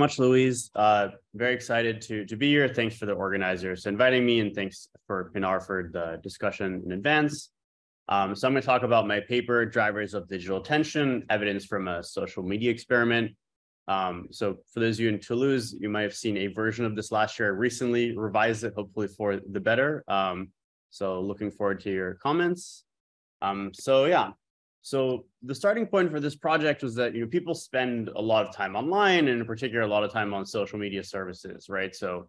much, Louise. Uh, very excited to, to be here. Thanks for the organizers inviting me and thanks for Pinar for the discussion in advance. Um, so I'm going to talk about my paper, Drivers of Digital Attention, Evidence from a Social Media Experiment. Um, so for those of you in Toulouse, you might have seen a version of this last year. I recently revised it, hopefully for the better. Um, so looking forward to your comments. Um, so yeah, so the starting point for this project was that you know people spend a lot of time online, and in particular, a lot of time on social media services, right? So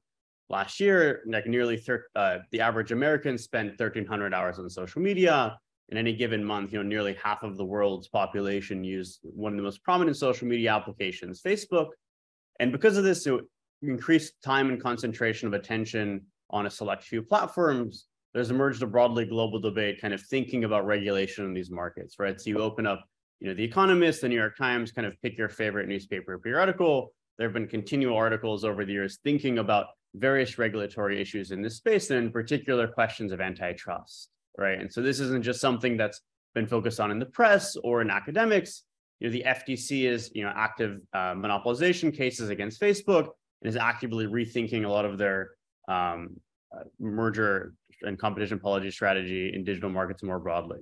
last year, like nearly uh, the average American spent 1,300 hours on social media. In any given month, you know, nearly half of the world's population used one of the most prominent social media applications, Facebook. And because of this, increased time and concentration of attention on a select few platforms, there's emerged a broadly global debate kind of thinking about regulation in these markets, right? So you open up, you know, The Economist, The New York Times, kind of pick your favorite newspaper periodical. There have been continual articles over the years thinking about various regulatory issues in this space, and in particular questions of antitrust, right? And so this isn't just something that's been focused on in the press or in academics. You know, the FTC is, you know, active uh, monopolization cases against Facebook and is actively rethinking a lot of their um, uh, merger and competition policy strategy in digital markets more broadly.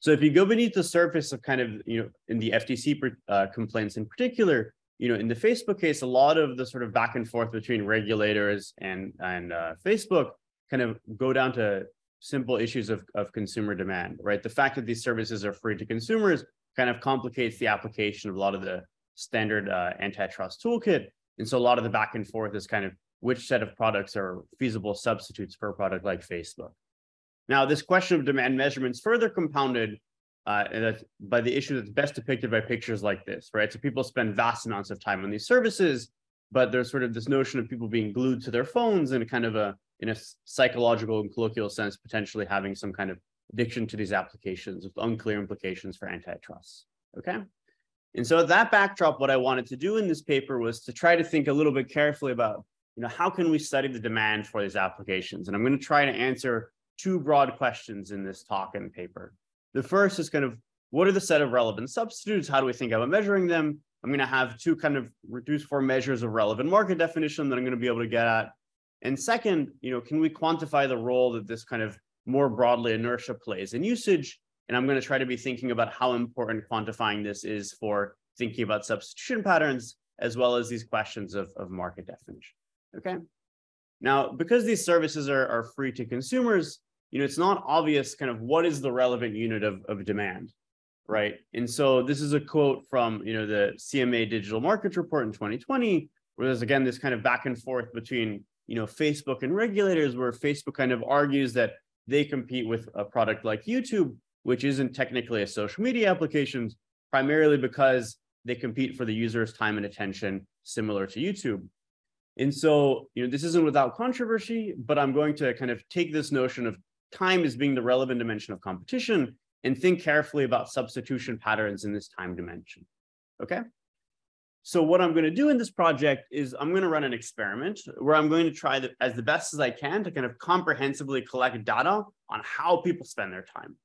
So if you go beneath the surface of kind of, you know, in the FTC uh, complaints in particular, you know, in the Facebook case, a lot of the sort of back and forth between regulators and, and uh, Facebook kind of go down to simple issues of, of consumer demand, right? The fact that these services are free to consumers kind of complicates the application of a lot of the standard uh, antitrust toolkit. And so a lot of the back and forth is kind of which set of products are feasible substitutes for a product like Facebook. Now, this question of demand measurement is further compounded uh, by the issue that's best depicted by pictures like this, right? So people spend vast amounts of time on these services, but there's sort of this notion of people being glued to their phones and kind of a, in a psychological and colloquial sense, potentially having some kind of addiction to these applications with unclear implications for antitrust, okay? And so at that backdrop, what I wanted to do in this paper was to try to think a little bit carefully about you know, how can we study the demand for these applications? And I'm going to try to answer two broad questions in this talk and paper. The first is kind of what are the set of relevant substitutes? How do we think about measuring them? I'm going to have two kind of reduced form measures of relevant market definition that I'm going to be able to get at. And second, you know, can we quantify the role that this kind of more broadly inertia plays in usage? And I'm going to try to be thinking about how important quantifying this is for thinking about substitution patterns, as well as these questions of, of market definition okay? Now, because these services are, are free to consumers, you know, it's not obvious kind of what is the relevant unit of, of demand, right? And so this is a quote from, you know, the CMA Digital Markets Report in 2020, where there's again this kind of back and forth between, you know, Facebook and regulators, where Facebook kind of argues that they compete with a product like YouTube, which isn't technically a social media application, primarily because they compete for the user's time and attention, similar to YouTube. And so, you know, this isn't without controversy, but I'm going to kind of take this notion of time as being the relevant dimension of competition and think carefully about substitution patterns in this time dimension. Okay. So what I'm going to do in this project is I'm going to run an experiment where I'm going to try the, as the best as I can to kind of comprehensively collect data on how people spend their time.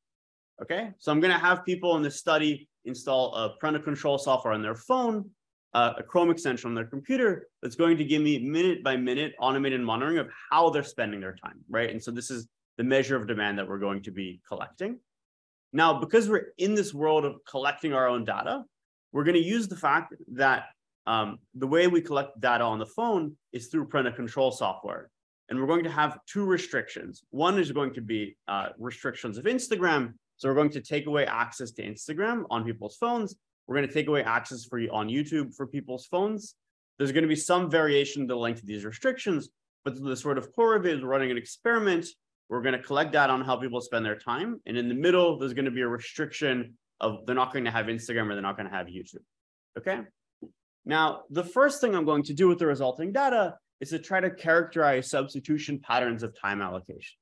Okay, so I'm going to have people in this study install a parental control software on their phone uh, a Chrome extension on their computer that's going to give me minute by minute automated monitoring of how they're spending their time, right? And so this is the measure of demand that we're going to be collecting. Now, because we're in this world of collecting our own data, we're going to use the fact that um, the way we collect data on the phone is through parental control software. And we're going to have two restrictions. One is going to be uh, restrictions of Instagram. So we're going to take away access to Instagram on people's phones we're going to take away access for you on YouTube for people's phones. There's going to be some variation in the length of these restrictions, but the sort of core of it is running an experiment. We're going to collect data on how people spend their time. And in the middle, there's going to be a restriction of they're not going to have Instagram or they're not going to have YouTube. Okay. Now, the first thing I'm going to do with the resulting data is to try to characterize substitution patterns of time allocation.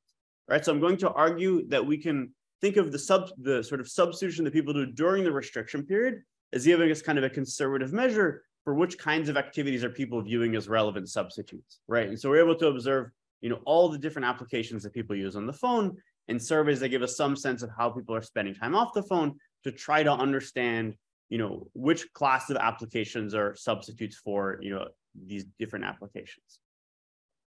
Right. So I'm going to argue that we can think of the sub the sort of substitution that people do during the restriction period is giving us kind of a conservative measure for which kinds of activities are people viewing as relevant substitutes, right? And so we're able to observe, you know, all the different applications that people use on the phone and surveys that give us some sense of how people are spending time off the phone to try to understand you know, which class of applications are substitutes for, you know, these different applications.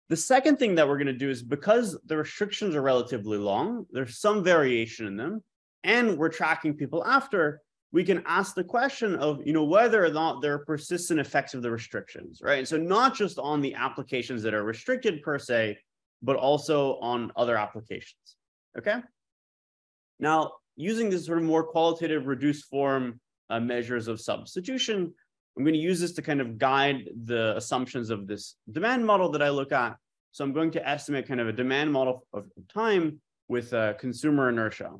The second thing that we're going to do is because the restrictions are relatively long, there's some variation in them, and we're tracking people after, we can ask the question of, you know, whether or not there are persistent effects of the restrictions, right? and so not just on the applications that are restricted per se, but also on other applications, okay? Now, using this sort of more qualitative reduced form uh, measures of substitution, I'm going to use this to kind of guide the assumptions of this demand model that I look at. So I'm going to estimate kind of a demand model of time with uh, consumer inertia.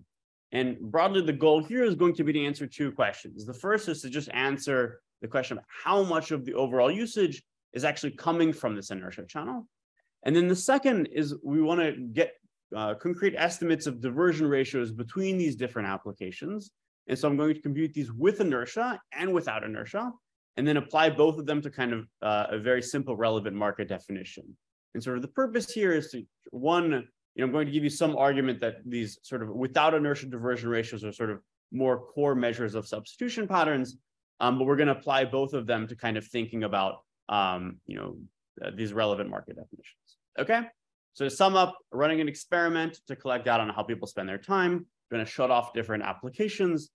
And broadly, the goal here is going to be to answer two questions. The first is to just answer the question of how much of the overall usage is actually coming from this inertia channel. And then the second is we want to get uh, concrete estimates of diversion ratios between these different applications. And so I'm going to compute these with inertia and without inertia, and then apply both of them to kind of uh, a very simple relevant market definition. And sort of the purpose here is to, one, you know, I'm going to give you some argument that these sort of without inertia diversion ratios are sort of more core measures of substitution patterns, um, but we're going to apply both of them to kind of thinking about, um, you know, uh, these relevant market definitions. Okay, so to sum up, running an experiment to collect data on how people spend their time, going to shut off different applications,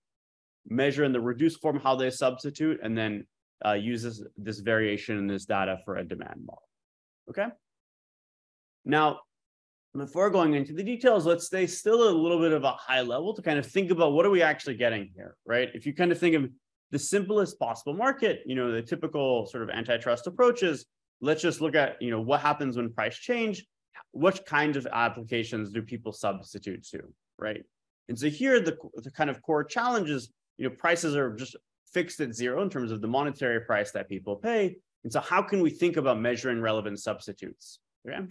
measure in the reduced form how they substitute, and then uh, use this, this variation in this data for a demand model. Okay. Now, before going into the details, let's stay still a little bit of a high level to kind of think about what are we actually getting here, right? If you kind of think of the simplest possible market, you know, the typical sort of antitrust approaches, let's just look at, you know, what happens when price change, what kinds of applications do people substitute to, right? And so here, the, the kind of core challenge is, you know, prices are just fixed at zero in terms of the monetary price that people pay. And so how can we think about measuring relevant substitutes, okay?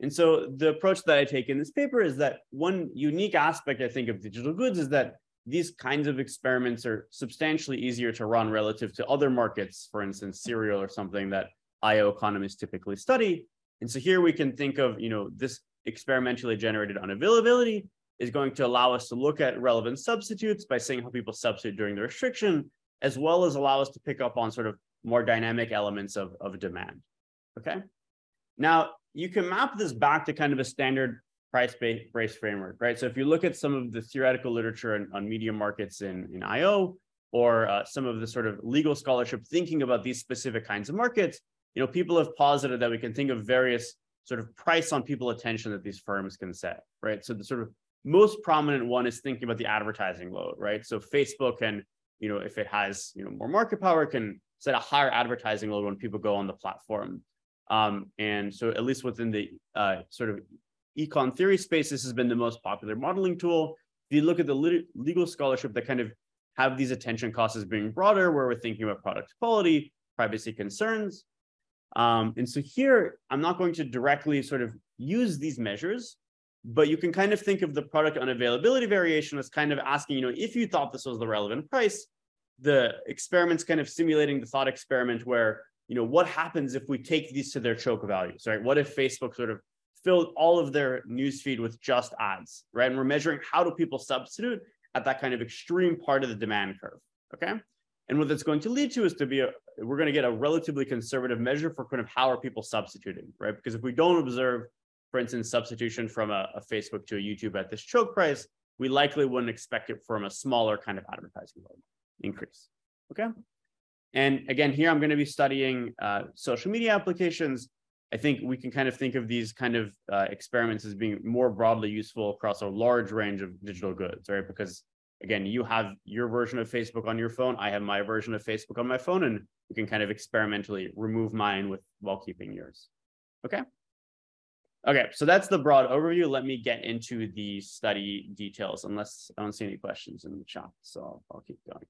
And so the approach that I take in this paper is that one unique aspect, I think, of digital goods is that these kinds of experiments are substantially easier to run relative to other markets, for instance, cereal or something that IO economists typically study. And so here we can think of, you know, this experimentally generated unavailability is going to allow us to look at relevant substitutes by seeing how people substitute during the restriction, as well as allow us to pick up on sort of more dynamic elements of, of demand. Okay. Now, you can map this back to kind of a standard price-based framework, right? So if you look at some of the theoretical literature on, on media markets in, in IO, or uh, some of the sort of legal scholarship thinking about these specific kinds of markets, you know, people have posited that we can think of various sort of price on people attention that these firms can set, right? So the sort of most prominent one is thinking about the advertising load, right? So Facebook can, you know, if it has, you know, more market power, can set a higher advertising load when people go on the platform. Um, and so at least within the uh, sort of econ theory space, this has been the most popular modeling tool. If you look at the legal scholarship that kind of have these attention costs as being broader, where we're thinking about product quality, privacy concerns. Um, and so here, I'm not going to directly sort of use these measures, but you can kind of think of the product unavailability variation as kind of asking, you know, if you thought this was the relevant price, the experiment's kind of simulating the thought experiment where you know, what happens if we take these to their choke values, right? What if Facebook sort of filled all of their newsfeed with just ads, right? And we're measuring how do people substitute at that kind of extreme part of the demand curve, okay? And what that's going to lead to is to be a, we're going to get a relatively conservative measure for kind of how are people substituting, right? Because if we don't observe, for instance, substitution from a, a Facebook to a YouTube at this choke price, we likely wouldn't expect it from a smaller kind of advertising increase, okay? And again, here I'm going to be studying uh, social media applications. I think we can kind of think of these kind of uh, experiments as being more broadly useful across a large range of digital goods, right? Because again, you have your version of Facebook on your phone. I have my version of Facebook on my phone, and we can kind of experimentally remove mine with while keeping yours. Okay. Okay, so that's the broad overview. Let me get into the study details, unless I don't see any questions in the chat. So I'll, I'll keep going.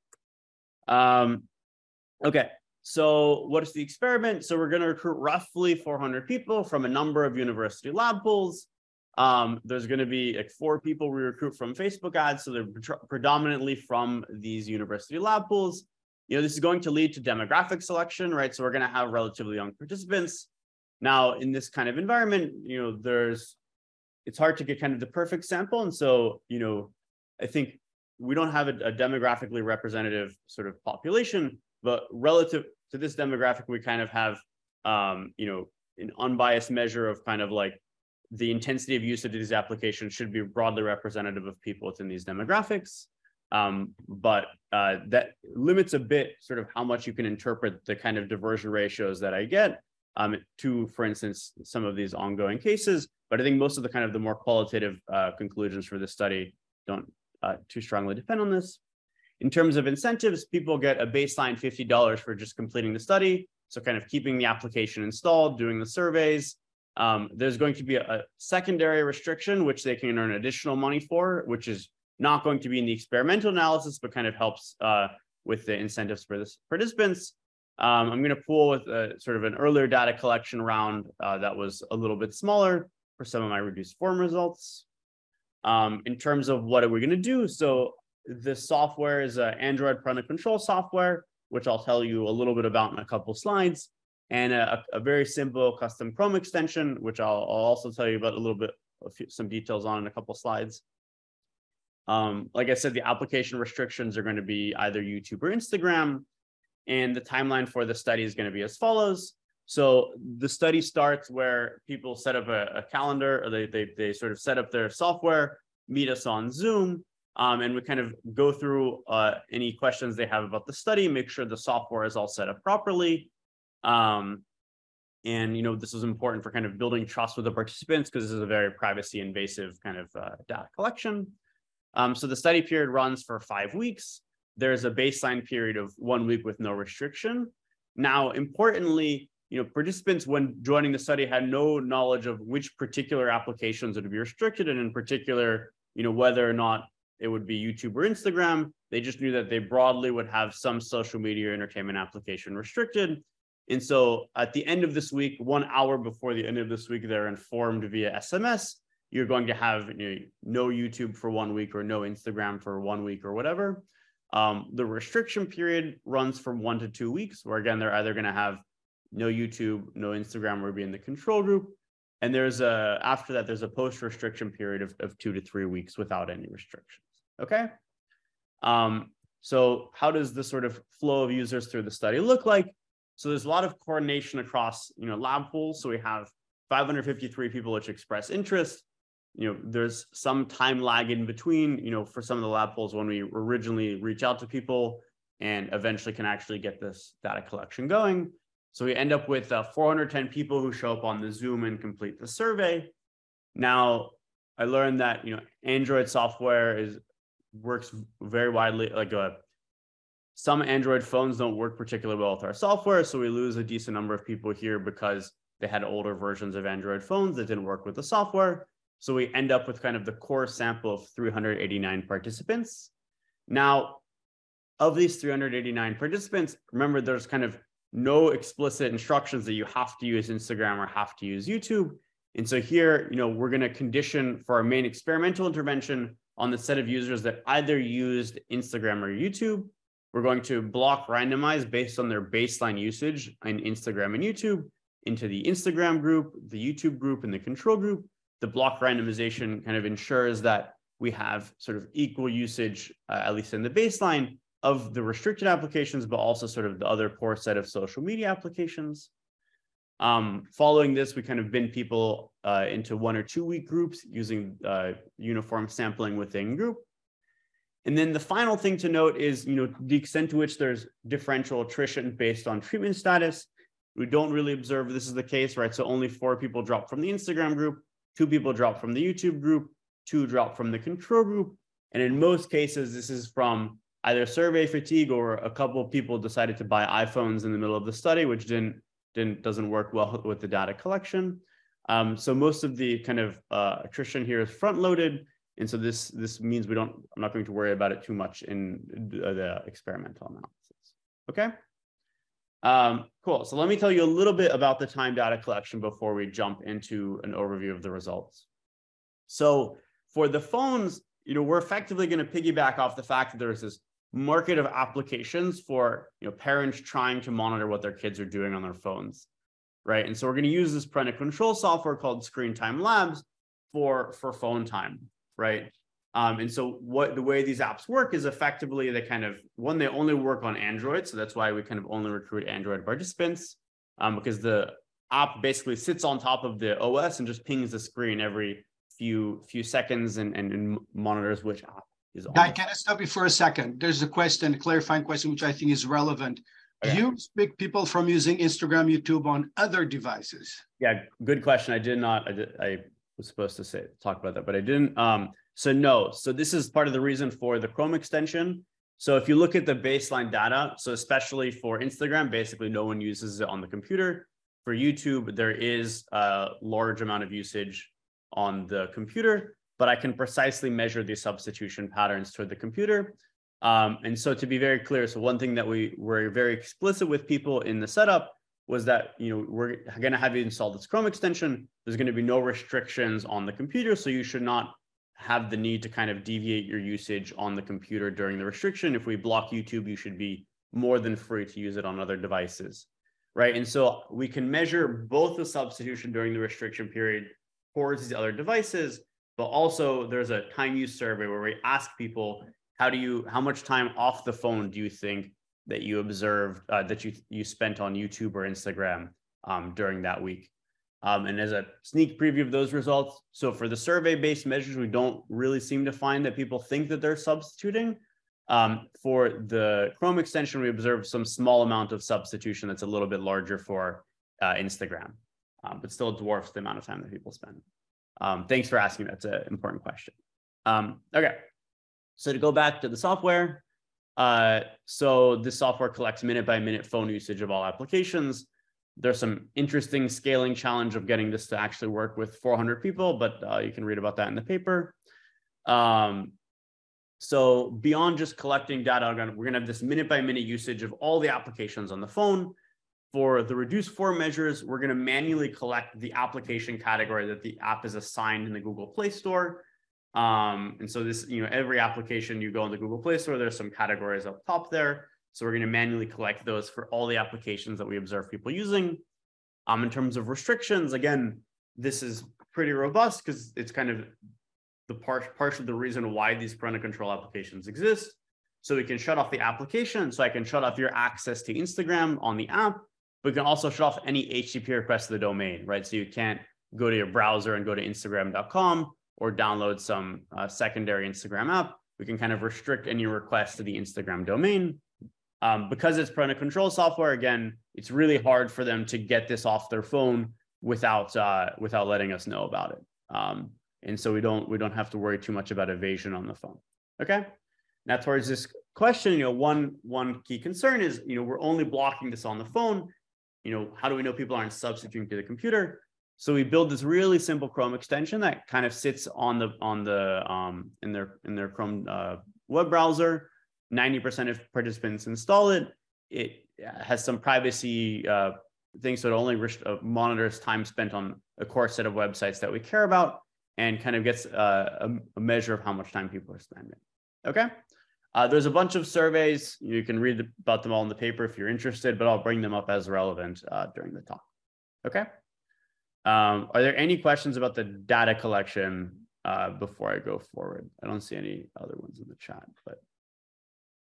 Um, Okay, so what is the experiment? So we're going to recruit roughly 400 people from a number of university lab pools. Um, there's going to be like four people we recruit from Facebook ads, so they're pre predominantly from these university lab pools. You know, this is going to lead to demographic selection, right? So we're going to have relatively young participants. Now, in this kind of environment, you know, there's it's hard to get kind of the perfect sample, and so you know, I think we don't have a, a demographically representative sort of population, but relative to this demographic, we kind of have, um, you know, an unbiased measure of kind of like the intensity of use of these applications should be broadly representative of people within these demographics. Um, but uh, that limits a bit sort of how much you can interpret the kind of diversion ratios that I get um, to, for instance, some of these ongoing cases. But I think most of the kind of the more qualitative uh, conclusions for this study don't uh, too strongly depend on this. In terms of incentives, people get a baseline $50 for just completing the study. So kind of keeping the application installed, doing the surveys. Um, there's going to be a, a, secondary restriction, which they can earn additional money for, which is not going to be in the experimental analysis, but kind of helps uh, with the incentives for the participants. Um, I'm going to pool with a, sort of an earlier data collection round uh, that was a little bit smaller for some of my reduced form results. Um, in terms of what are we going to do? So the software is an Android parental control software, which I'll tell you a little bit about in a couple slides, and a, a very simple custom Chrome extension, which I'll, I'll, also tell you about a little bit, a few, some details on in a couple slides. Um, like I said, the application restrictions are going to be either YouTube or Instagram, and the timeline for the study is going to be as follows. So the study starts where people set up a, a calendar, or they, they, they sort of set up their software, meet us on Zoom, um, and we kind of go through uh, any questions they have about the study, make sure the software is all set up properly. Um, and, you know, this is important for kind of building trust with the participants because this is a very privacy invasive kind of uh, data collection. Um, so the study period runs for five weeks. There's a baseline period of one week with no restriction. Now, importantly, you know, participants when joining the study had no knowledge of which particular applications would be restricted, and in particular, you know, whether or not it would be YouTube or Instagram. They just knew that they broadly would have some social media entertainment application restricted. And so at the end of this week, one hour before the end of this week, they're informed via SMS, you're going to have you know, no YouTube for one week or no Instagram for one week or whatever. Um, the restriction period runs from one to two weeks, where again, they're either going to have no YouTube, no Instagram, or be in the control group. And there's a, after that, there's a post restriction period of, of two to three weeks without any restrictions. Okay. Um, so how does the sort of flow of users through the study look like? So there's a lot of coordination across, you know, lab pools. So we have 553 people which express interest. You know, there's some time lag in between, you know, for some of the lab pools when we originally reach out to people and eventually can actually get this data collection going. So we end up with uh, 410 people who show up on the Zoom and complete the survey. Now, I learned that, you know, Android software is works very widely. Like a, uh, some Android phones don't work particularly well with our software, so we lose a decent number of people here because they had older versions of Android phones that didn't work with the software. So we end up with kind of the core sample of 389 participants. Now, of these 389 participants, remember there's kind of no explicit instructions that you have to use Instagram or have to use YouTube. And so here, you know, we're going to condition for our main experimental intervention on the set of users that either used Instagram or YouTube. We're going to block randomize based on their baseline usage in Instagram and YouTube into the Instagram group, the YouTube group, and the control group. The block randomization kind of ensures that we have sort of equal usage, uh, at least in the baseline, of the restricted applications, but also sort of the other core set of social media applications. Um, following this, we kind of bin people uh, into one or two week groups using uh, uniform sampling within group. And then the final thing to note is, you know, the extent to which there's differential attrition based on treatment status. We don't really observe this is the case, right? So only four people drop from the Instagram group, two people drop from the YouTube group, two drop from the control group. And in most cases, this is from either survey fatigue or a couple of people decided to buy iPhones in the middle of the study, which didn't didn't doesn't work well with the data collection. Um, so most of the kind of uh, attrition here is front loaded. And so this this means we don't, I'm not going to worry about it too much in the experimental analysis. Okay. Um, cool. So let me tell you a little bit about the time data collection before we jump into an overview of the results. So for the phones, you know, we're effectively going to piggyback off the fact that there's this market of applications for you know parents trying to monitor what their kids are doing on their phones right and so we're going to use this parental control software called screen time labs for for phone time right Um, and so what the way these apps work is effectively they kind of one, they only work on Android. So that's why we kind of only recruit Android participants um, because the app basically sits on top of the OS and just pings the screen every few few seconds and, and, and monitors which app is on. Guy, can I stop you for a second? There's a question, a clarifying question, which I think is relevant. Okay. Do you expect people from using Instagram, YouTube on other devices? Yeah, good question. I did not, I did, I was supposed to say, talk about that, but I didn't. Um, so no, so this is part of the reason for the Chrome extension. So if you look at the baseline data, so especially for Instagram, basically no one uses it on the computer. For YouTube, there is a large amount of usage on the computer, but I can precisely measure the substitution patterns toward the computer. Um, and so to be very clear, so one thing that we were very explicit with people in the setup was that, you know, we're going to have you install this Chrome extension. There's going to be no restrictions on the computer. So you should not have the need to kind of deviate your usage on the computer during the restriction. If we block YouTube, you should be more than free to use it on other devices, right? And so we can measure both the substitution during the restriction period towards these other devices, but also there's a time use survey where we ask people, how do you, how much time off the phone do you think that you observed, uh, that you, you spent on YouTube or Instagram um, during that week? Um, and as a sneak preview of those results, so for the survey-based measures, we don't really seem to find that people think that they're substituting. Um, for the Chrome extension, we observed some small amount of substitution that's a little bit larger for uh, Instagram, um, but still dwarfs the amount of time that people spend. Um, thanks for asking. That's an important question. Um, okay, so to go back to the software, uh, so this software collects minute by minute phone usage of all applications there's some interesting scaling challenge of getting this to actually work with 400 people, but uh, you can read about that in the paper. Um, so beyond just collecting data, we're gonna have this minute by minute usage of all the applications on the phone. For the reduced form measures, we're gonna manually collect the application category that the app is assigned in the Google Play Store. Um, and so this, you know, every application you go in the Google Play Store, there's some categories up top there. So we're going to manually collect those for all the applications that we observe people using. Um, in terms of restrictions, again, this is pretty robust because it's kind of the part, part of the reason why these parental control applications exist. So we can shut off the application. So I can shut off your access to Instagram on the app, but we can also shut off any HTTP request to the domain, right? So you can't go to your browser and go to Instagram.com or download some uh, secondary Instagram app. We can kind of restrict any requests to the Instagram domain. Um, because it's parental control software, again, it's really hard for them to get this off their phone without uh, without letting us know about it. Um, and so we don't we don't have to worry too much about evasion on the phone. Okay. Now towards this question, you know, one one key concern is, you know, we're only blocking this on the phone. You know, how do we know people aren't substituting to the computer? So we build this really simple Chrome extension that kind of sits on the on the um, in their in their Chrome uh, web browser 90% of participants install it. It has some privacy uh, things, so it only uh, monitors time spent on a core set of websites that we care about and kind of gets uh, a, a, measure of how much time people are spending. Okay. Uh, there's a bunch of surveys. You can read about them all in the paper if you're interested, but I'll bring them up as relevant uh, during the talk. Okay. Um, are there any questions about the data collection uh, before I go forward? I don't see any other ones in the chat, but.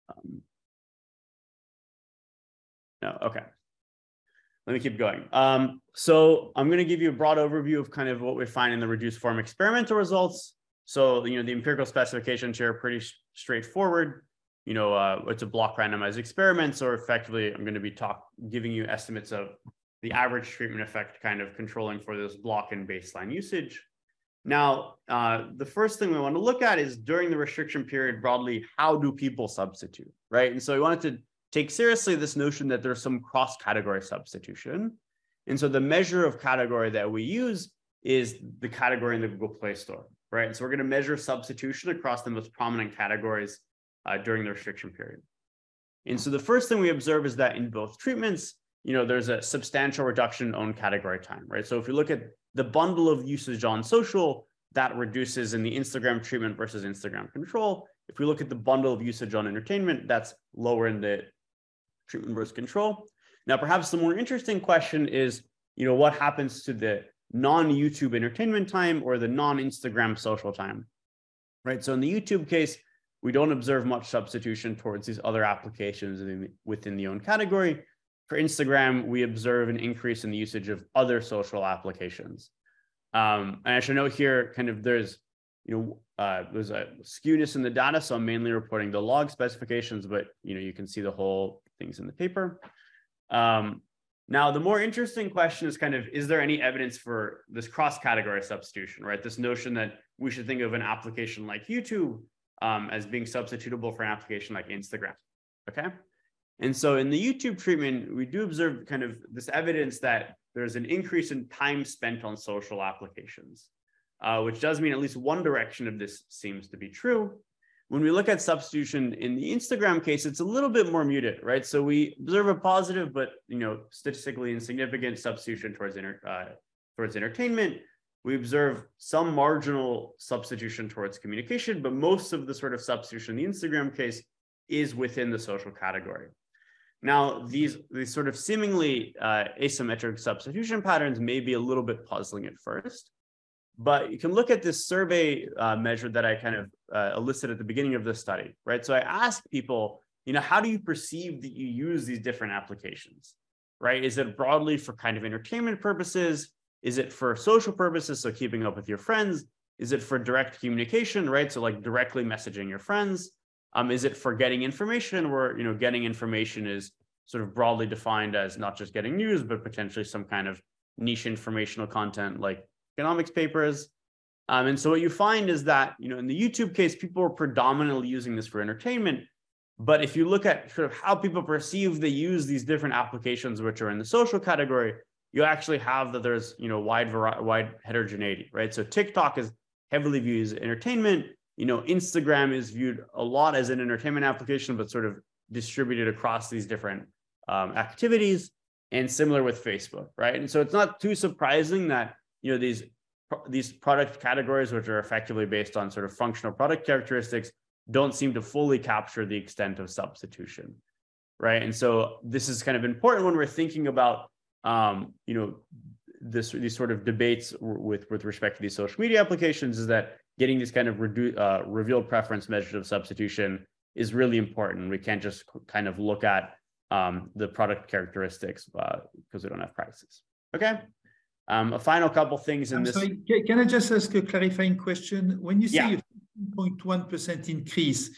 Um, no, okay. Let me keep going. Um, so I'm going to give you a broad overview of kind of what we find in the reduced form experimental results. So, you know, the empirical specifications here are pretty straightforward. You know, uh, it's a block randomized experiment. So effectively, I'm going to be talk giving you estimates of the average treatment effect kind of controlling for this block and baseline usage. Now, uh, the first thing we want to look at is during the restriction period broadly, how do people substitute, right? And so we wanted to take seriously this notion that there's some cross-category substitution. And so the measure of category that we use is the category in the Google Play Store, right? And so we're going to measure substitution across the most prominent categories uh, during the restriction period. And so the first thing we observe is that in both treatments, you know, there's a substantial reduction in own category time, right? So if you look at the bundle of usage on social, that reduces in the Instagram treatment versus Instagram control. If we look at the bundle of usage on entertainment, that's lower in the treatment versus control. Now, perhaps the more interesting question is, you know, what happens to the non-YouTube entertainment time or the non-Instagram social time? right? So in the YouTube case, we don't observe much substitution towards these other applications within, the own category. For Instagram, we observe an increase in the usage of other social applications. Um, and I should note here, kind of there's, you know, uh, there's a skewness in the data, so I'm mainly reporting the log specifications, but you know, you can see the whole things in the paper. Um, now, the more interesting question is kind of, is there any evidence for this cross-category substitution, right? This notion that we should think of an application like YouTube um, as being substitutable for an application like Instagram, okay? And so in the YouTube treatment, we do observe kind of this evidence that there's an increase in time spent on social applications, uh, which does mean at least one direction of this seems to be true. When we look at substitution in the Instagram case, it's a little bit more muted, right? So we observe a positive, but you know, statistically insignificant substitution towards inter, uh, towards entertainment. We observe some marginal substitution towards communication, but most of the sort of substitution in the Instagram case is within the social category. Now, these, these sort of seemingly uh, asymmetric substitution patterns may be a little bit puzzling at first. But you can look at this survey uh, measure that I kind of uh, elicited at the beginning of this study, right? So I asked people, you know, how do you perceive that you use these different applications, right? Is it broadly for kind of entertainment purposes? Is it for social purposes, so keeping up with your friends? Is it for direct communication, right? So like directly messaging your friends? Um, is it for getting information where, you know, getting information is sort of broadly defined as not just getting news, but potentially some kind of niche informational content like economics papers. Um, and so what you find is that, you know, in the YouTube case, people are predominantly using this for entertainment. But if you look at sort of how people perceive they use these different applications, which are in the social category, you actually have that there's, you know, wide variety, wide heterogeneity, right? So TikTok is heavily viewed as entertainment. You know, Instagram is viewed a lot as an entertainment application, but sort of distributed across these different um, activities. And similar with Facebook, right? And so it's not too surprising that you know, these, these product categories, which are effectively based on sort of functional product characteristics, don't seem to fully capture the extent of substitution, right? And so this is kind of important when we're thinking about, um, you know, this these sort of debates with with respect to these social media applications is that getting these kind of redu- uh, revealed preference measures of substitution is really important. We can't just kind of look at um, the product characteristics because uh, we don't have prices. Okay. Um, a final couple things in I'm this. Sorry, can I just ask a clarifying question? When you say Yeah. a 0.1% increase,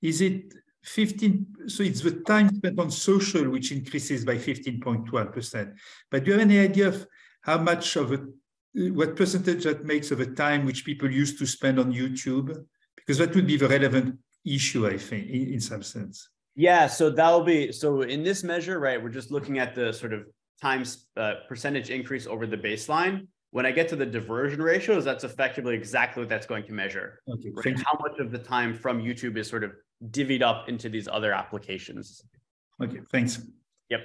is it 15, so it's the time spent on social which increases by 15.1%. But do you have any idea of how much of a, what percentage that makes of the time which people used to spend on YouTube? Because that would be the relevant issue, I think, in, in some sense. Yeah, so that'll be so in this measure, right? We're just looking at the sort of times uh, percentage increase over the baseline. When I get to the diversion ratios, that's effectively exactly what that's going to measure. Okay, Right? How much of the time from YouTube is sort of divvied up into these other applications. Okay, thanks. Yep.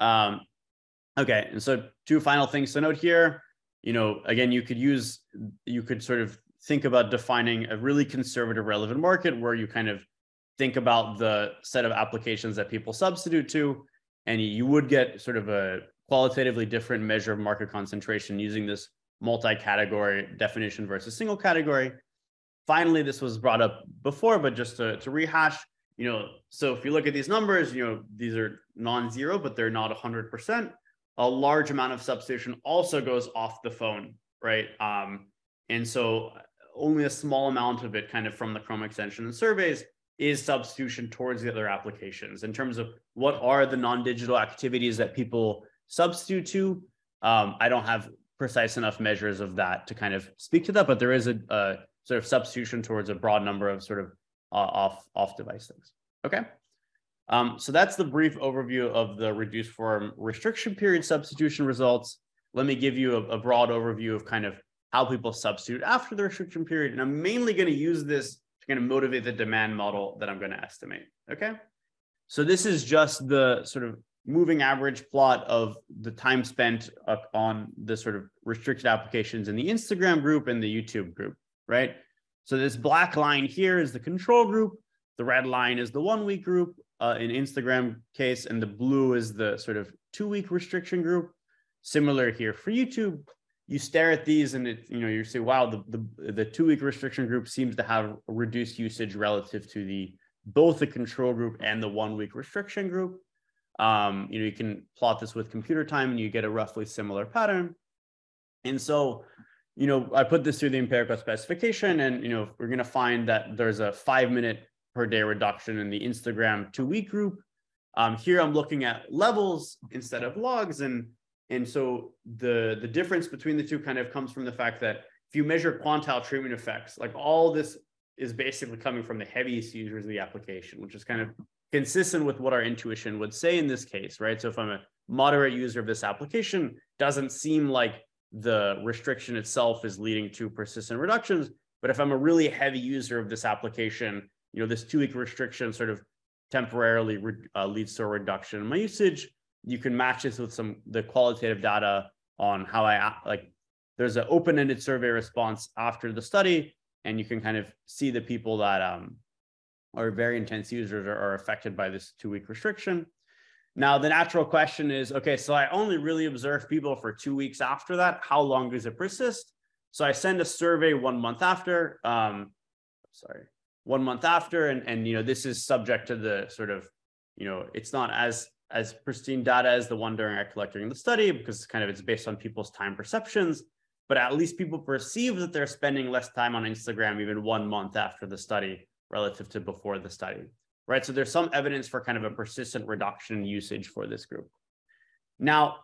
Um, okay, and so two final things to note here. You know, again, you could use, you could sort of think about defining a really conservative relevant market where you kind of think about the set of applications that people substitute to, and you would get sort of a qualitatively different measure of market concentration using this multi-category definition versus single category. Finally, this was brought up before, but just to, to rehash, you know, so if you look at these numbers, you know, these are non-zero, but they're not 100%. A large amount of substitution also goes off the phone, right? Um, and so only a small amount of it kind of from the Chrome extension and surveys is substitution towards the other applications in terms of what are the non-digital activities that people substitute to. Um, I don't have precise enough measures of that to kind of speak to that, but there is a, a sort of substitution towards a broad number of sort of uh, off off device things. Okay. Um, so that's the brief overview of the reduced form restriction period substitution results. Let me give you a, a broad overview of kind of how people substitute after the restriction period. And I'm mainly going to use this to kind of motivate the demand model that I'm going to estimate. Okay. So this is just the sort of moving average plot of the time spent on the sort of restricted applications in the Instagram group and the YouTube group, right? So this black line here is the control group. The red line is the one week group uh, in Instagram case, and the blue is the sort of two week restriction group. Similar here for YouTube. You stare at these and it, you know, you say, wow, the, the, the two week restriction group seems to have reduced usage relative to the, both the control group and the one week restriction group. Um, you know, you can plot this with computer time and you get a roughly similar pattern. And so, you know, I put this through the empirical specification and, you know, we're going to find that there's a five minute per day reduction in the Instagram two week group. Um, here I'm looking at levels instead of logs. And, and so the, the difference between the two kind of comes from the fact that if you measure quantile treatment effects, like all this is basically coming from the heaviest users of the application, which is kind of consistent with what our intuition would say in this case, right? So if I'm a moderate user of this application, doesn't seem like the restriction itself is leading to persistent reductions. But if I'm a really heavy user of this application, you know, this two week restriction sort of temporarily uh, leads to a reduction in my usage. You can match this with some the qualitative data on how I like. There's an open-ended survey response after the study, and you can kind of see the people that um, are very intense users are, are affected by this two-week restriction. Now, the natural question is, okay, so I only really observe people for two weeks after that. How long does it persist? So I send a survey one month after. Um, sorry, one month after, and and you know this is subject to the sort of, you know, it's not as as pristine data as the one during I collecting in the study because kind of it's based on people's time perceptions, but at least people perceive that they're spending less time on Instagram even one month after the study relative to before the study, right? So there's some evidence for kind of a persistent reduction in usage for this group. Now,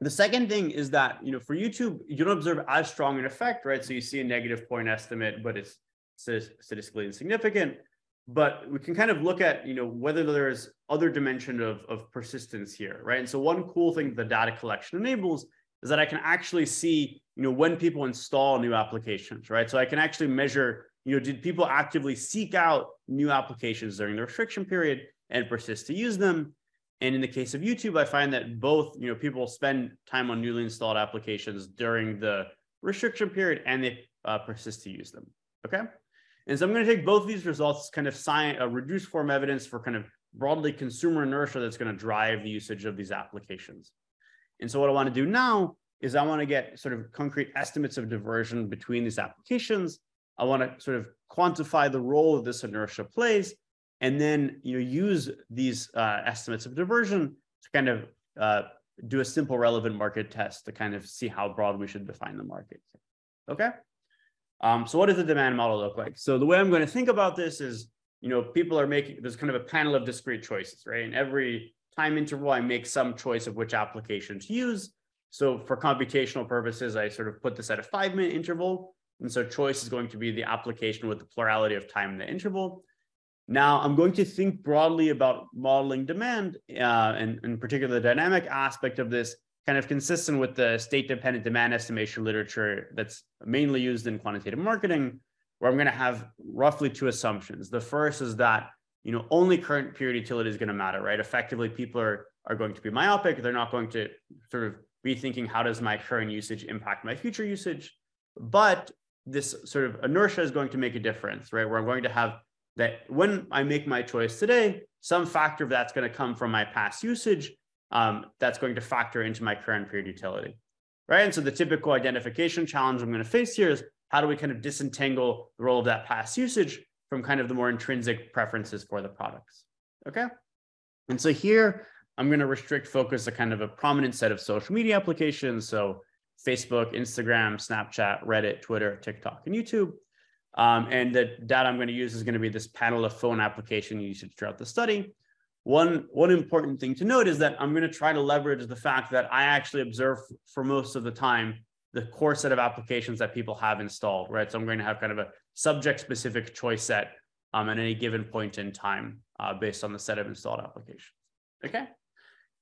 the second thing is that, you know, for YouTube, you don't observe as strong an effect, right? So you see a negative point estimate, but it's statistically insignificant, but we can kind of look at, you know, whether there's other dimension of, of persistence here, right? And so one cool thing the data collection enables is that I can actually see, you know, when people install new applications, right? So I can actually measure, you know, did people actively seek out new applications during the restriction period and persist to use them? And in the case of YouTube, I find that both, you know, people spend time on newly installed applications during the restriction period and they uh, persist to use them. Okay. And so I'm going to take both of these results, kind of science, a reduced form evidence for kind of broadly consumer inertia that's going to drive the usage of these applications. And so what I want to do now is I want to get sort of concrete estimates of diversion between these applications. I want to sort of quantify the role of this inertia plays, and then you know use these uh, estimates of diversion to kind of uh, do a simple relevant market test to kind of see how broad we should define the market. Okay. Um, so what does the demand model look like? So the way I'm going to think about this is, you know, people are making, there's kind of a panel of discrete choices, right? And every time interval, I make some choice of which application to use. So for computational purposes, I sort of put this at a five minute interval. And so choice is going to be the application with the plurality of time in the interval. Now I'm going to think broadly about modeling demand uh, and in particular the dynamic aspect of this kind of consistent with the state dependent demand estimation literature that's mainly used in quantitative marketing, where I'm going to have roughly two assumptions. The first is that you know only current period utility is going to matter, right? Effectively, people are are going to be myopic. They're not going to sort of be thinking how does my current usage impact my future usage. But this sort of inertia is going to make a difference, right? Where I'm going to have that when I make my choice today, some factor of that's going to come from my past usage um, that's going to factor into my current period utility, right? And so the typical identification challenge I'm going to face here is how do we kind of disentangle the role of that past usage from kind of the more intrinsic preferences for the products, okay? And so here, I'm going to restrict focus to kind of a prominent set of social media applications. So Facebook, Instagram, Snapchat, Reddit, Twitter, TikTok, and YouTube. Um, and the data I'm going to use is going to be this panel of phone application usage throughout the study. One, one important thing to note is that I'm going to try to leverage the fact that I actually observe for most of the time the core set of applications that people have installed, right? So I'm going to have kind of a subject specific choice set um, at any given point in time uh, based on the set of installed applications. Okay.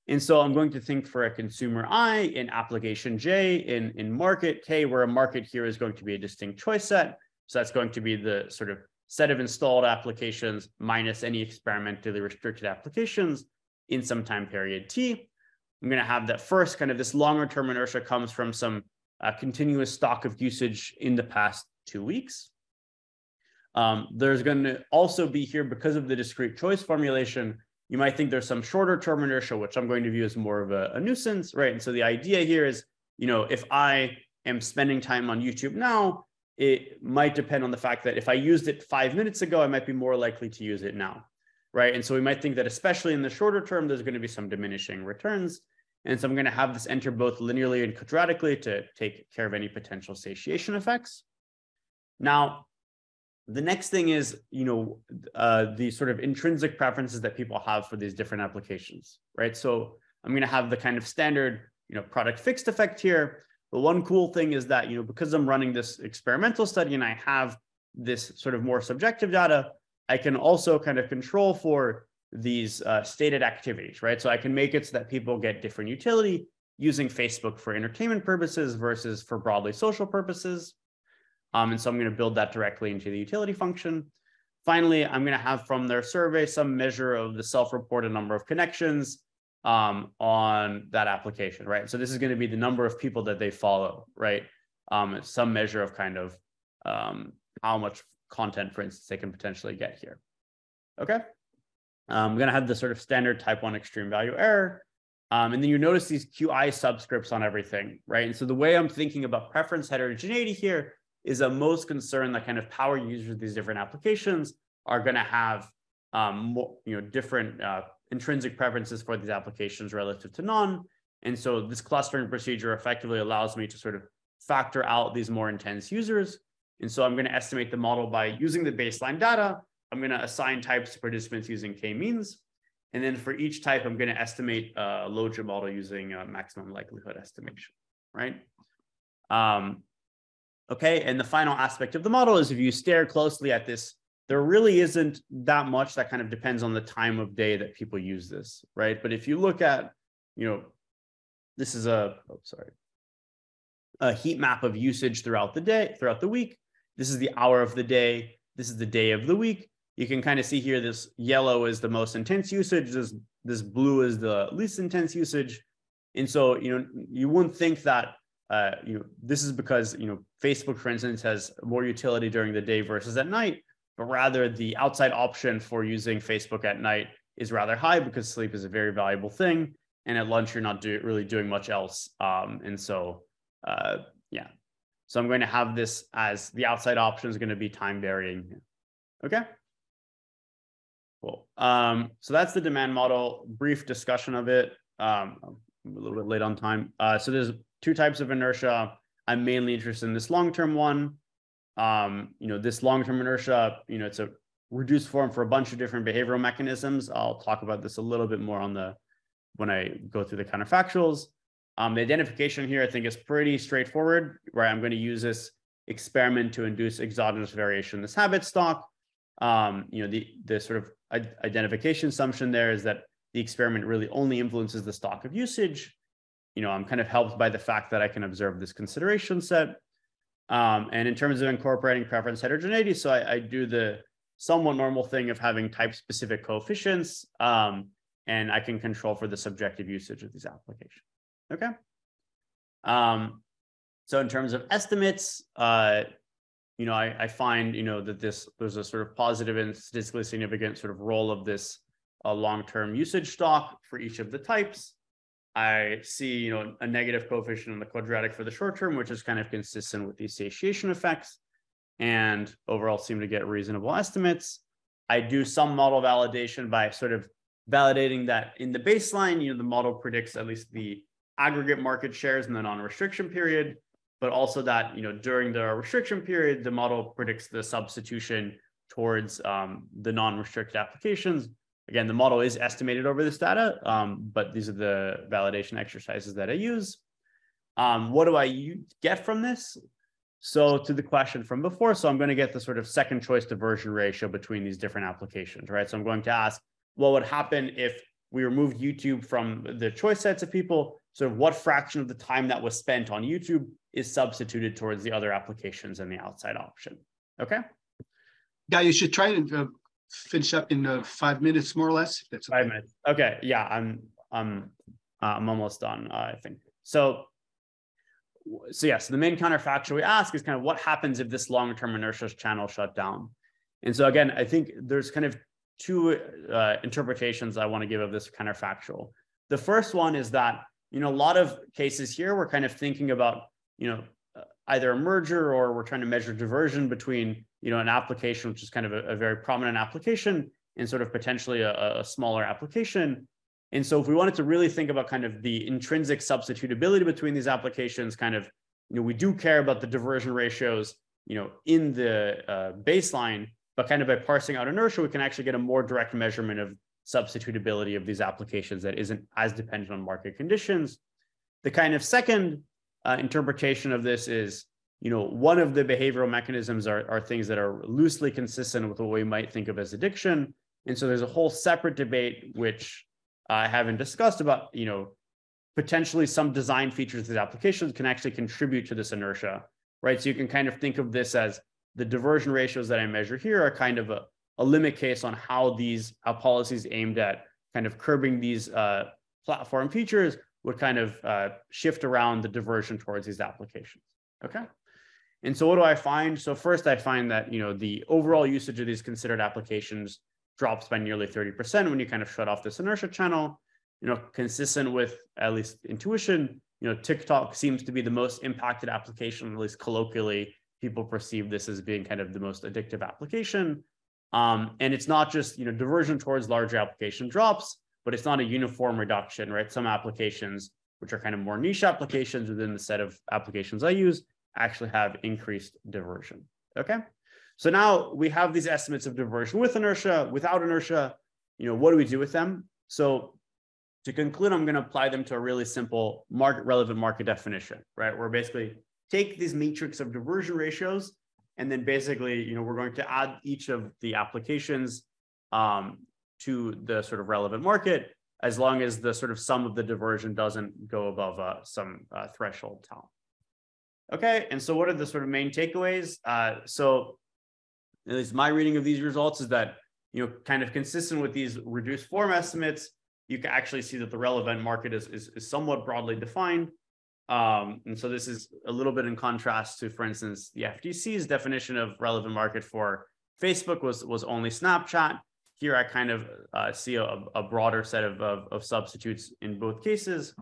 And so I'm going to think for a consumer I in application J in, in market K, where a market here is going to be a distinct choice set. So that's going to be the sort of set of installed applications minus any experimentally restricted applications in some time period T. I'm going to have that first kind of this longer term inertia comes from some uh, continuous stock of usage in the past two weeks. Um, there's going to also be here because of the discrete choice formulation. You might think there's some shorter term inertia, which I'm going to view as more of a, a nuisance, right? And so the idea here is, you know, if I am spending time on YouTube now, it might depend on the fact that if I used it five minutes ago, I might be more likely to use it now, right? And so we might think that especially in the shorter term, there's going to be some diminishing returns. And so I'm going to have this enter both linearly and quadratically to take care of any potential satiation effects. Now, the next thing is, you know, uh, the sort of intrinsic preferences that people have for these different applications, right? So I'm going to have the kind of standard, you know, product fixed effect here. But one cool thing is that, you know, because I'm running this experimental study and I have this sort of more subjective data, I can also kind of control for these uh, stated activities, right? So I can make it so that people get different utility using Facebook for entertainment purposes versus for broadly social purposes. Um, and so I'm going to build that directly into the utility function. Finally, I'm going to have from their survey some measure of the self-reported number of connections um, on that application, right? So this is going to be the number of people that they follow, right? Um, some measure of kind of um, how much content, for instance, they can potentially get here. Okay. I'm going to have the sort of standard type one extreme value error. Um, and then you notice these QI subscripts on everything, right? And so the way I'm thinking about preference heterogeneity here is a most concerned that kind of power users of these different applications are going to have um, more, you know, different uh, intrinsic preferences for these applications relative to none. And so this clustering procedure effectively allows me to sort of factor out these more intense users. And so I'm going to estimate the model by using the baseline data. I'm going to assign types to participants using k-means. And then for each type, I'm going to estimate a Logit model using a maximum likelihood estimation, right? Um, Okay, and the final aspect of the model is if you stare closely at this, there really isn't that much that kind of depends on the time of day that people use this, right? But if you look at, you know, this is a, oh, sorry, a heat map of usage throughout the day, throughout the week. This is the hour of the day. This is the day of the week. You can kind of see here, this yellow is the most intense usage. This, this blue is the least intense usage. And so, you know, you wouldn't think that uh, you know, this is because, you know, Facebook, for instance, has more utility during the day versus at night, but rather the outside option for using Facebook at night is rather high because sleep is a very valuable thing. And at lunch, you're not do, really doing much else. Um, and so, uh, yeah. So I'm going to have this as the outside option is going to be time varying. Okay. Cool. Um, so that's the demand model, brief discussion of it. Um, I'm a little bit late on time. Uh, so there's two types of inertia. I'm mainly interested in this long-term one. Um, you know, this long-term inertia, you know, it's a reduced form for a bunch of different behavioral mechanisms. I'll talk about this a little bit more on the when I go through the counterfactuals. Um, the identification here, I think, is pretty straightforward, where I'm going to use this experiment to induce exogenous variation in this habit stock. Um, you know, the the sort of identification assumption there is that the experiment really only influences the stock of usage you know, I'm kind of helped by the fact that I can observe this consideration set. Um, and in terms of incorporating preference heterogeneity, so I, I, do the somewhat normal thing of having type specific coefficients, um, and I can control for the subjective usage of these applications. Okay. Um, so in terms of estimates, uh, you know, I, I, find, you know, that this, there's a sort of positive and statistically significant sort of role of this uh, long-term usage stock for each of the types. I see, you know, a negative coefficient in the quadratic for the short term, which is kind of consistent with these satiation effects and overall seem to get reasonable estimates. I do some model validation by sort of validating that in the baseline, you know, the model predicts at least the aggregate market shares in the non-restriction period, but also that, you know, during the restriction period, the model predicts the substitution towards um, the non-restricted applications, Again, the model is estimated over this data, um, but these are the validation exercises that I use. Um, what do I get from this? So to the question from before, so I'm going to get the sort of second choice diversion ratio between these different applications, right? So I'm going to ask, what would happen if we removed YouTube from the choice sets of people? So what fraction of the time that was spent on YouTube is substituted towards the other applications and the outside option? Okay. Yeah, you should try to uh, finish up in uh, five minutes, more or less. That's five okay. minutes. Okay. Yeah, I'm I'm uh, I'm almost done. Uh, I think so. So yeah, so the main counterfactual we ask is kind of what happens if this long-term inertia channel shut down. And so again, I think there's kind of two uh, interpretations I want to give of this counterfactual. The first one is that you know a lot of cases here we're kind of thinking about you know either a merger or we're trying to measure diversion between, you know, an application, which is kind of a, a very prominent application and sort of potentially a, a smaller application. And so if we wanted to really think about kind of the intrinsic substitutability between these applications, kind of, you know, we do care about the diversion ratios, you know, in the uh, baseline, but kind of by parsing out inertia, we can actually get a more direct measurement of substitutability of these applications that isn't as dependent on market conditions. The kind of second uh, interpretation of this is, you know, one of the behavioral mechanisms are, are things that are loosely consistent with what we might think of as addiction. And so there's a whole separate debate, which I haven't discussed about, you know, potentially some design features of these applications can actually contribute to this inertia, right? So you can kind of think of this as the diversion ratios that I measure here are kind of a, a limit case on how these how policies aimed at kind of curbing these uh, platform features would kind of uh, shift around the diversion towards these applications. Okay. And so what do I find? So first I find that, you know, the overall usage of these considered applications drops by nearly 30% when you kind of shut off this inertia channel, you know, consistent with at least intuition, you know, TikTok seems to be the most impacted application, at least colloquially, people perceive this as being kind of the most addictive application. Um, and it's not just, you know, diversion towards larger application drops, but it's not a uniform reduction, right? Some applications, which are kind of more niche applications within the set of applications I use, actually have increased diversion, okay? So now we have these estimates of diversion with inertia, without inertia, you know, what do we do with them? So to conclude, I'm gonna apply them to a really simple market relevant market definition, right? Where basically take these matrix of diversion ratios, and then basically, you know, we're going to add each of the applications um, to the sort of relevant market, as long as the sort of sum of the diversion doesn't go above uh, some uh, threshold tau. Okay, and so what are the sort of main takeaways? Uh, so at least my reading of these results is that, you know, kind of consistent with these reduced form estimates, you can actually see that the relevant market is, is, is somewhat broadly defined. Um, and so this is a little bit in contrast to, for instance, the FTC's definition of relevant market for Facebook was, was only Snapchat. Here I kind of uh, see a, a, broader set of, of, of substitutes in both cases.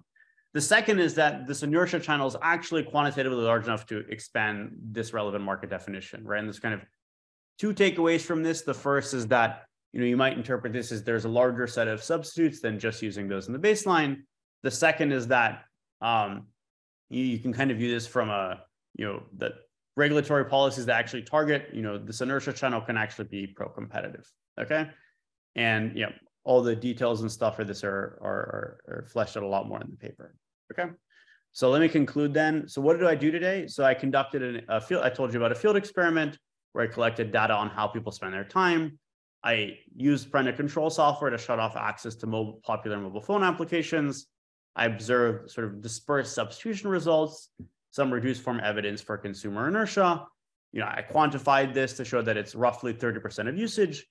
The second is that this inertia channel is actually quantitatively large enough to expand this relevant market definition, right? And there's kind of two takeaways from this. The first is that you know you might interpret this as there's a larger set of substitutes than just using those in the baseline. The second is that um, you, you can kind of view this from a you know that regulatory policies that actually target you know this inertia channel can actually be pro-competitive. Okay, and yeah, all the details and stuff for this are, are, are, fleshed out a lot more in the paper. Okay. So let me conclude then. So what did I do today? So I conducted an, a field, I told you about a field experiment where I collected data on how people spend their time. I used parental control software to shut off access to mobile, popular mobile phone applications. I observed sort of dispersed substitution results, some reduced form evidence for consumer inertia. You know, I quantified this to show that it's roughly 30% of usage.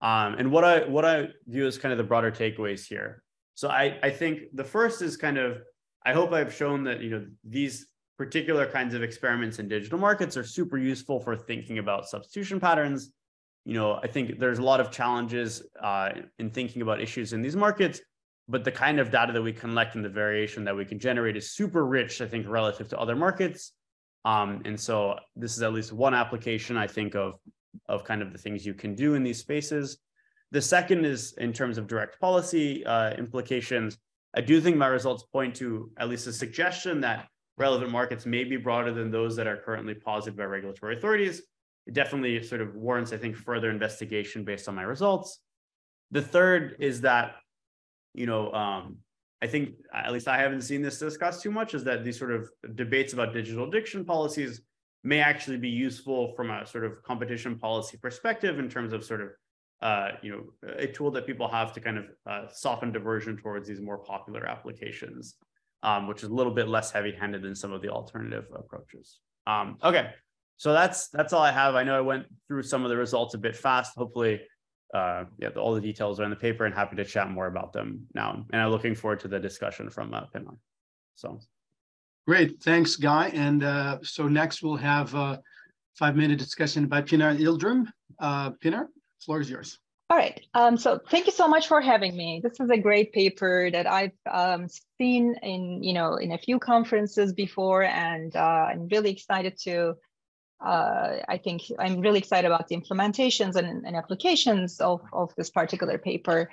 Um, and what I what I view as kind of the broader takeaways here. So I, I think the first is kind of, I hope I've shown that, you know, these particular kinds of experiments in digital markets are super useful for thinking about substitution patterns. You know, I think there's a lot of challenges uh, in thinking about issues in these markets, but the kind of data that we collect and the variation that we can generate is super rich, I think, relative to other markets. Um, and so this is at least one application I think of, of kind of the things you can do in these spaces. The second is in terms of direct policy uh, implications. I do think my results point to at least a suggestion that relevant markets may be broader than those that are currently posited by regulatory authorities. It definitely sort of warrants, I think, further investigation based on my results. The third is that, you know, um, I think at least I haven't seen this discussed too much, is that these sort of debates about digital addiction policies may actually be useful from a sort of competition policy perspective in terms of sort of uh, you know, a tool that people have to kind of uh, soften diversion towards these more popular applications um, which is a little bit less heavy-handed than some of the alternative approaches. Um, okay, so that's that's all I have. I know I went through some of the results a bit fast. Hopefully, uh, yeah, all the details are in the paper, and happy to chat more about them now. And I'm looking forward to the discussion from uh, Pinar. So, great, thanks, Guy. And uh, so next we'll have a five-minute discussion by Pinar Yildirim. Uh, Pinar, floor is yours. All right. Um, so thank you so much for having me. This is a great paper that I've um, seen in, you know, in a few conferences before, and uh, I'm really excited to. Uh, I think I'm really excited about the implementations and, and applications of, of this particular paper.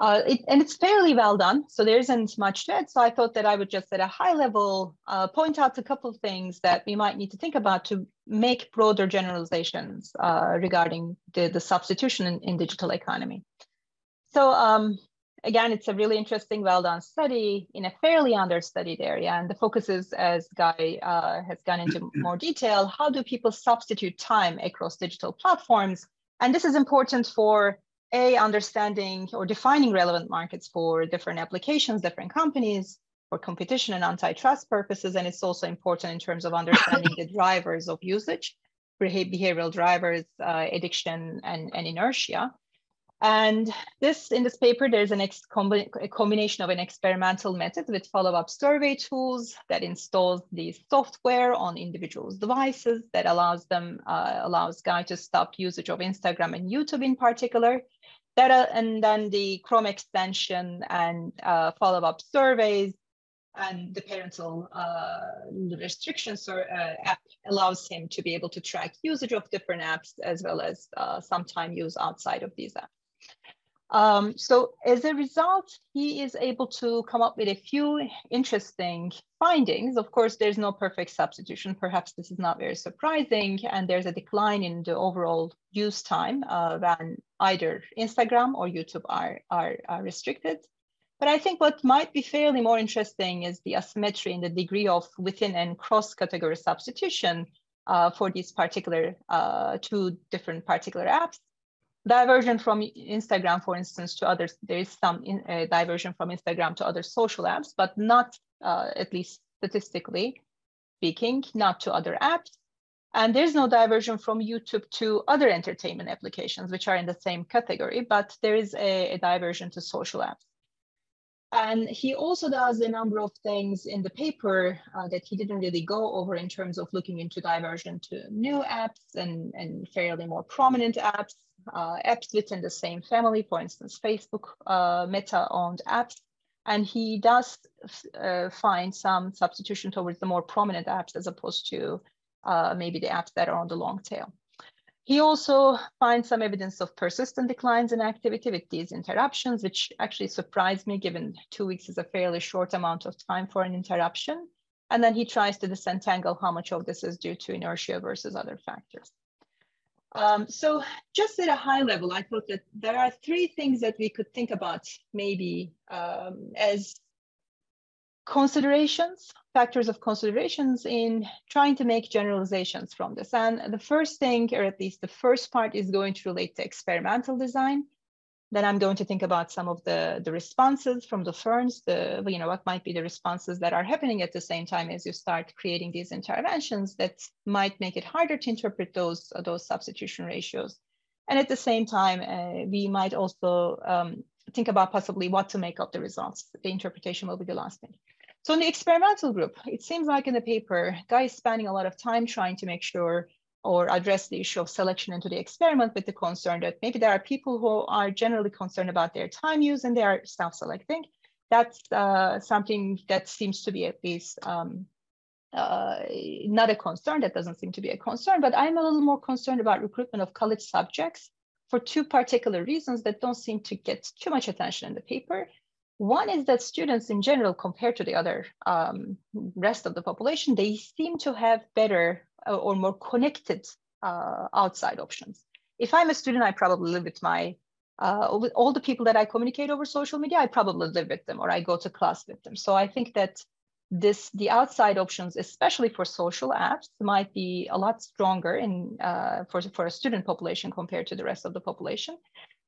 Uh, it, and it's fairly well done, so there isn't much to it. So I thought that I would just at a high level uh, point out a couple of things that we might need to think about to make broader generalizations uh, regarding the, the substitution in, in digital economy. So um, again, it's a really interesting, well done study in a fairly understudied area. And the focus is, as Guy uh, has gone into more detail, how do people substitute time across digital platforms? And this is important for a understanding or defining relevant markets for different applications, different companies for competition and antitrust purposes. And it's also important in terms of understanding the drivers of usage, behavioral drivers, uh, addiction and, and inertia. And this in this paper, there's an ex a combination of an experimental method with follow-up survey tools that installs the software on individuals' devices that allows them uh, allows guy to stop usage of Instagram and YouTube in particular. That uh, and then the Chrome extension and uh, follow-up surveys and the parental uh, restrictions or uh, app allows him to be able to track usage of different apps as well as uh, some time use outside of these apps. Um, so as a result, he is able to come up with a few interesting findings. Of course, there's no perfect substitution. Perhaps this is not very surprising. And there's a decline in the overall use time uh, when either Instagram or YouTube are, are, are restricted. But I think what might be fairly more interesting is the asymmetry in the degree of within and cross category substitution uh, for these particular uh, two different particular apps diversion from Instagram, for instance, to others. There is some in, uh, diversion from Instagram to other social apps, but not, uh, at least statistically speaking, not to other apps. And there's no diversion from YouTube to other entertainment applications, which are in the same category, but there is a, a diversion to social apps. And he also does a number of things in the paper uh, that he didn't really go over in terms of looking into diversion to new apps and, and fairly more prominent apps uh, apps within the same family, for instance, Facebook uh, Meta-owned apps. And he does uh, find some substitution towards the more prominent apps as opposed to uh, maybe the apps that are on the long tail. He also finds some evidence of persistent declines in activity with these interruptions, which actually surprised me given two weeks is a fairly short amount of time for an interruption. And then he tries to disentangle how much of this is due to inertia versus other factors. Um, so just at a high level, I thought that there are three things that we could think about maybe um, as considerations, factors of considerations in trying to make generalizations from this. And the first thing, or at least the first part is going to relate to experimental design. Then I'm going to think about some of the, the responses from the firms, the, you know, what might be the responses that are happening at the same time as you start creating these interventions that might make it harder to interpret those, those substitution ratios. And at the same time, uh, we might also um, think about possibly what to make of the results. The interpretation will be the last thing. So in the experimental group, it seems like in the paper, Guy is spending a lot of time trying to make sure or address the issue of selection into the experiment with the concern that maybe there are people who are generally concerned about their time use and they are self-selecting. That's uh, something that seems to be at least um, uh, not a concern. That doesn't seem to be a concern, but I'm a little more concerned about recruitment of college subjects for two particular reasons that don't seem to get too much attention in the paper. One is that students in general, compared to the other um, rest of the population, they seem to have better uh, or more connected uh, outside options. If I'm a student, I probably live with my uh, with all the people that I communicate over social media, I probably live with them or I go to class with them. So I think that this the outside options, especially for social apps, might be a lot stronger in uh, for for a student population compared to the rest of the population.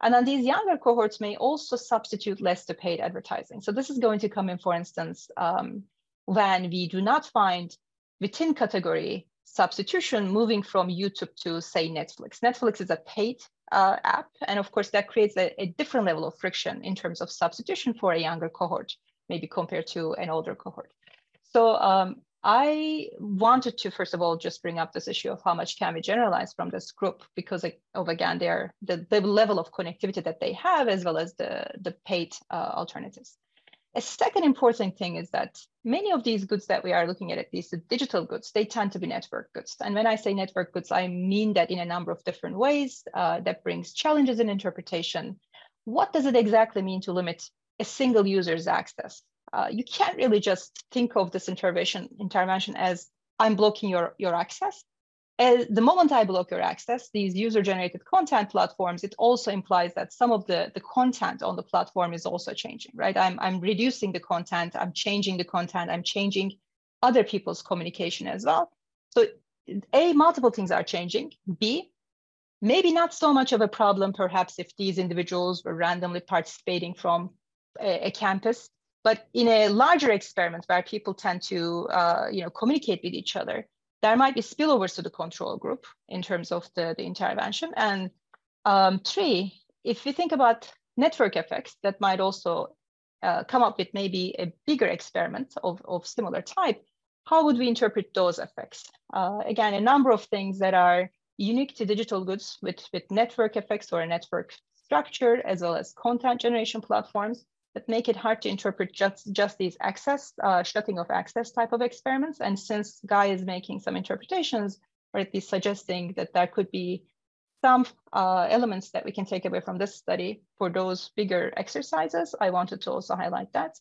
And then these younger cohorts may also substitute less to paid advertising. So this is going to come in, for instance, um, when we do not find within category substitution moving from YouTube to say Netflix. Netflix is a paid uh, app. And of course that creates a, a, different level of friction in terms of substitution for a younger cohort, maybe compared to an older cohort. So um, I wanted to, first of all, just bring up this issue of how much can we generalize from this group because of, again, their the, the level of connectivity that they have, as well as the, the paid uh, alternatives. A second important thing is that many of these goods that we are looking at, at least the digital goods, they tend to be network goods. And when I say network goods, I mean that in a number of different ways uh, that brings challenges in interpretation. What does it exactly mean to limit a single user's access? Uh, you can't really just think of this intervention intervention as I'm blocking your, your access as the moment I block your access, these user-generated content platforms, it also implies that some of the, the content on the platform is also changing, right? I'm, I'm reducing the content, I'm changing the content, I'm changing other people's communication as well. So A, multiple things are changing. B, maybe not so much of a problem, perhaps if these individuals were randomly participating from a, a campus, but in a larger experiment where people tend to uh, you know, communicate with each other, there might be spillovers to the control group in terms of the, the intervention. And um, three, if we think about network effects that might also uh, come up with maybe a bigger experiment of, of similar type, how would we interpret those effects? Uh, again, a number of things that are unique to digital goods with, with network effects or a network structure, as well as content generation platforms that make it hard to interpret just, just these access, uh, shutting of access type of experiments. And since Guy is making some interpretations, or at least suggesting that there could be some uh, elements that we can take away from this study for those bigger exercises, I wanted to also highlight that.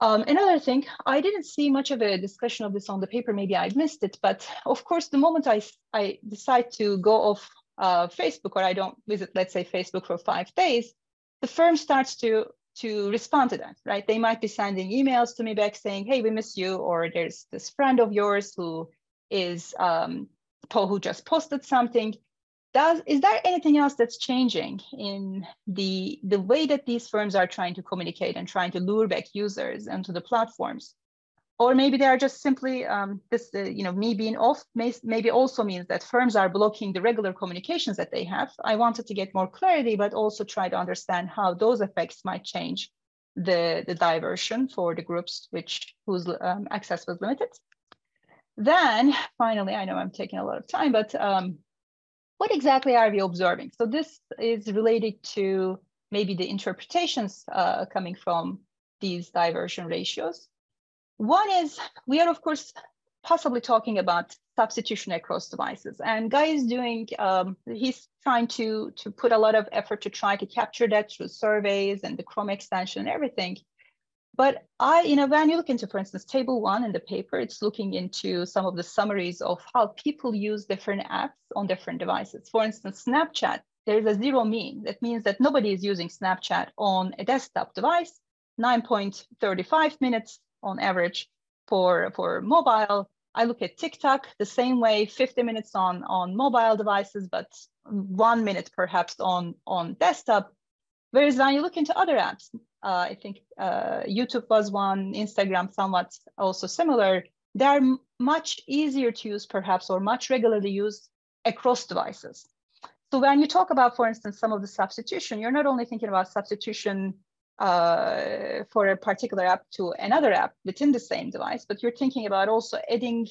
Um, another thing, I didn't see much of a discussion of this on the paper, maybe I missed it, but of course, the moment I, I decide to go off uh, Facebook or I don't visit, let's say Facebook for five days, the firm starts to to respond to that, right? They might be sending emails to me back saying, hey, we miss you, or there's this friend of yours who is um, who just posted something. Does is there anything else that's changing in the the way that these firms are trying to communicate and trying to lure back users onto the platforms? Or maybe they are just simply um, this, uh, you know, me being off may, maybe also means that firms are blocking the regular communications that they have. I wanted to get more clarity, but also try to understand how those effects might change the, the diversion for the groups which whose um, access was limited. Then finally, I know I'm taking a lot of time, but um, what exactly are we observing? So this is related to maybe the interpretations uh, coming from these diversion ratios. One is we are, of course, possibly talking about substitution across devices. And Guy is doing, um, he's trying to, to put a lot of effort to try to capture that through surveys and the Chrome extension and everything. But I, you know, when you look into, for instance, table one in the paper, it's looking into some of the summaries of how people use different apps on different devices. For instance, Snapchat, there's a zero mean. That means that nobody is using Snapchat on a desktop device, 9.35 minutes on average for, for mobile. I look at TikTok the same way, 50 minutes on, on mobile devices, but one minute perhaps on, on desktop. Whereas when you look into other apps, uh, I think uh, YouTube was one, Instagram somewhat also similar. They're much easier to use perhaps or much regularly used across devices. So when you talk about, for instance, some of the substitution, you're not only thinking about substitution uh, for a particular app to another app within the same device, but you're thinking about also adding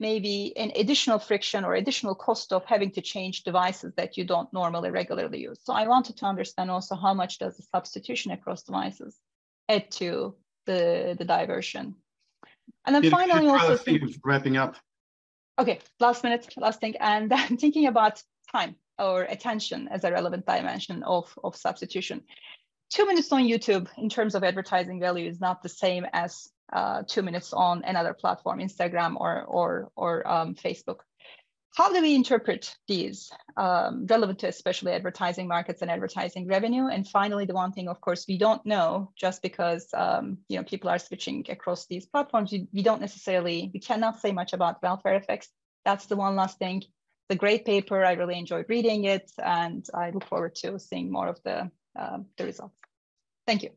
maybe an additional friction or additional cost of having to change devices that you don't normally regularly use. So I wanted to understand also how much does the substitution across devices add to the, the diversion. And then finally also think, wrapping up. Okay, last minute, last thing. And then thinking about time or attention as a relevant dimension of, of substitution two minutes on YouTube in terms of advertising value is not the same as uh, two minutes on another platform, Instagram or, or, or um, Facebook. How do we interpret these um, relevant to especially advertising markets and advertising revenue? And finally, the one thing, of course, we don't know just because um, you know people are switching across these platforms. We, we don't necessarily, we cannot say much about welfare effects. That's the one last thing. A great paper. I really enjoyed reading it, and I look forward to seeing more of the um, the results. Thank you.